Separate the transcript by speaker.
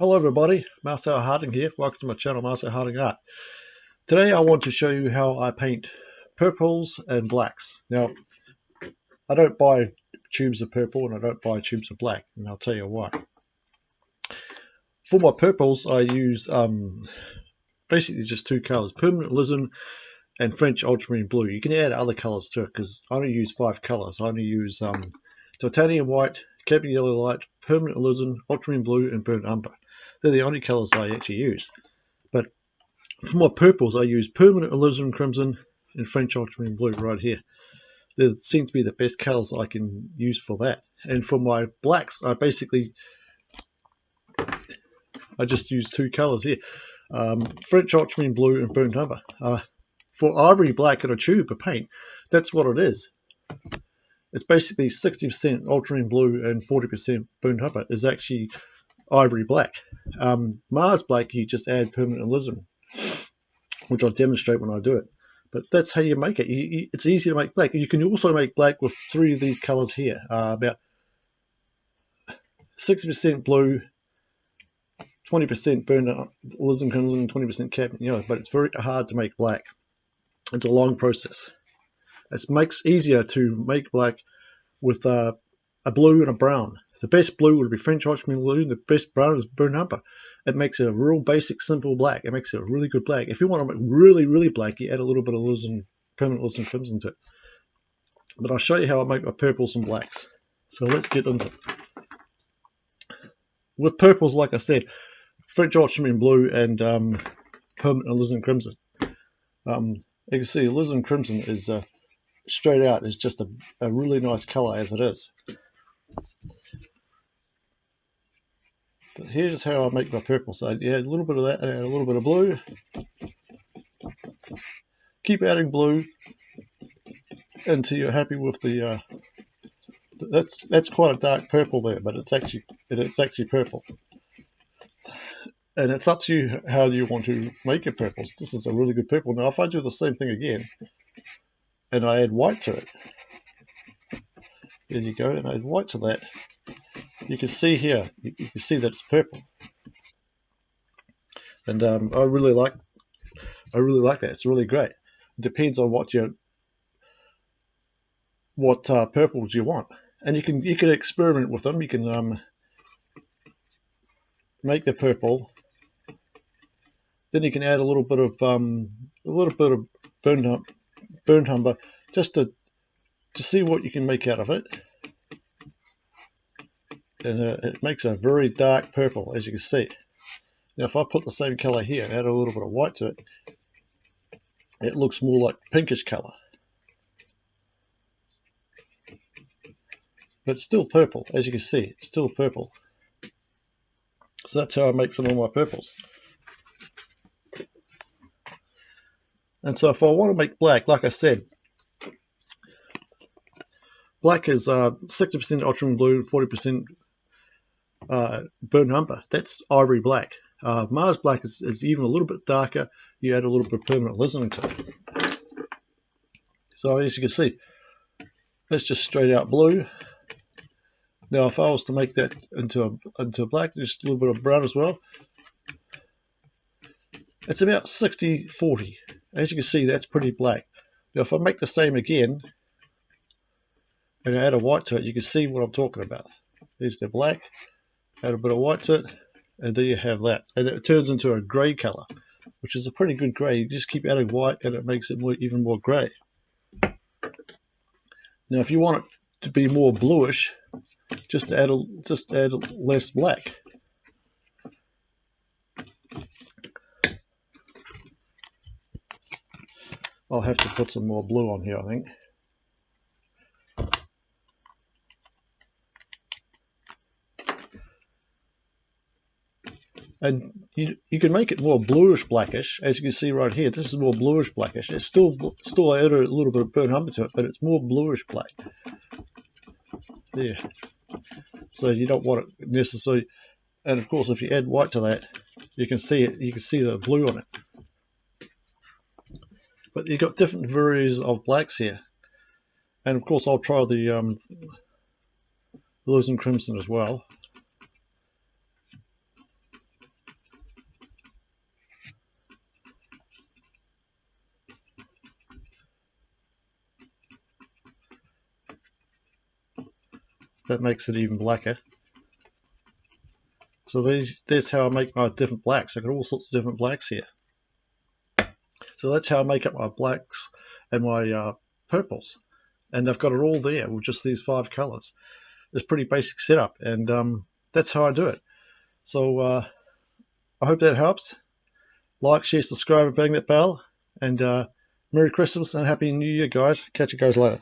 Speaker 1: Hello everybody, Marcel Harding here. Welcome to my channel, Marcel Harding Art. Today I want to show you how I paint purples and blacks. Now, I don't buy tubes of purple and I don't buy tubes of black, and I'll tell you why. For my purples, I use um, basically just two colors, permanent alizarin and French ultramarine blue. You can add other colors to it because I only use five colors. I only use um, titanium white, cadmium yellow light, permanent alizarin, ultramarine blue, and burnt umber. They're the only colors I actually use. But for my purples, I use permanent alizarin crimson and French ultramarine blue right here. They seem to be the best colors I can use for that. And for my blacks, I basically I just use two colors here. Um, French ultramarine blue and burnt umber. Uh, for ivory black in a tube of paint, that's what it is. It's basically 60% ultramarine blue and 40% burnt umber is actually ivory black. Um, Mars black, you just add permanent alizarin, which I'll demonstrate when I do it. But that's how you make it. You, you, it's easy to make black. You can also make black with three of these colors here. Uh, about 60% blue, 20% burnt alizarin crimson, 20% cadmium yellow. But it's very hard to make black. It's a long process. It makes easier to make black with uh, a blue and a brown. The best blue would be French ultramarine blue, and the best brown is umber. It makes a real basic, simple black. It makes it a really good black. If you want to make really, really black, you add a little bit of alizarin, permanent alizarin crimson to it. But I'll show you how I make my purples and blacks. So let's get into it. With purples, like I said, French ultramarine blue and um, permanent alizarin crimson. Um, you can see alizarin crimson is uh, straight out is just a, a really nice color as it is. But here's how I make my purple. So you add a little bit of that and add a little bit of blue. Keep adding blue until you're happy with the. Uh, that's that's quite a dark purple there, but it's actually it's actually purple. And it's up to you how you want to make your purples. This is a really good purple. Now, if I do the same thing again, and I add white to it, there you go, and I white to that, you can see here, you, you can see that it's purple. And um, I really like, I really like that. It's really great. It depends on what you, what uh, purples you want, and you can you can experiment with them. You can um, make the purple. Then you can add a little bit of um, a little bit of burnt umber just to to see what you can make out of it and uh, it makes a very dark purple as you can see. Now if I put the same color here and add a little bit of white to it, it looks more like pinkish color. But still purple, as you can see, it's still purple. So that's how I make some of my purples. And so if I want to make black, like I said, black is 60% uh, ultramarine blue, 40% uh, burnt umber. That's ivory black. Uh, Mars black is, is, even a little bit darker. You add a little bit of permanent alizarin to it. So as you can see, that's just straight out blue. Now if I was to make that into a, into a black, just a little bit of brown as well. It's about 60-40. As you can see, that's pretty black. Now if I make the same again, and add a white to it, you can see what I'm talking about. There's the black, add a bit of white to it, and there you have that. And it turns into a grey colour, which is a pretty good grey. You just keep adding white and it makes it more, even more grey. Now if you want it to be more bluish, just add a, just add less black. I'll have to put some more blue on here, I think. And you, you can make it more bluish blackish as you can see right here. This is more bluish blackish. It's still still add a little bit of burnt umber to it but it's more bluish black. There. So you don't want it necessarily and of course if you add white to that you can see it you can see the blue on it. But you've got different varieties of blacks here. And of course I'll try the um, blues and crimson as well that makes it even blacker. So these, this how I make my different blacks. I've got all sorts of different blacks here. So that's how I make up my blacks and my uh, purples. And I've got it all there with just these five colors. It's pretty basic setup and um, that's how I do it. So uh, I hope that helps. Like, share, subscribe and bang that bell. And uh, Merry Christmas and Happy New Year guys. Catch you guys later.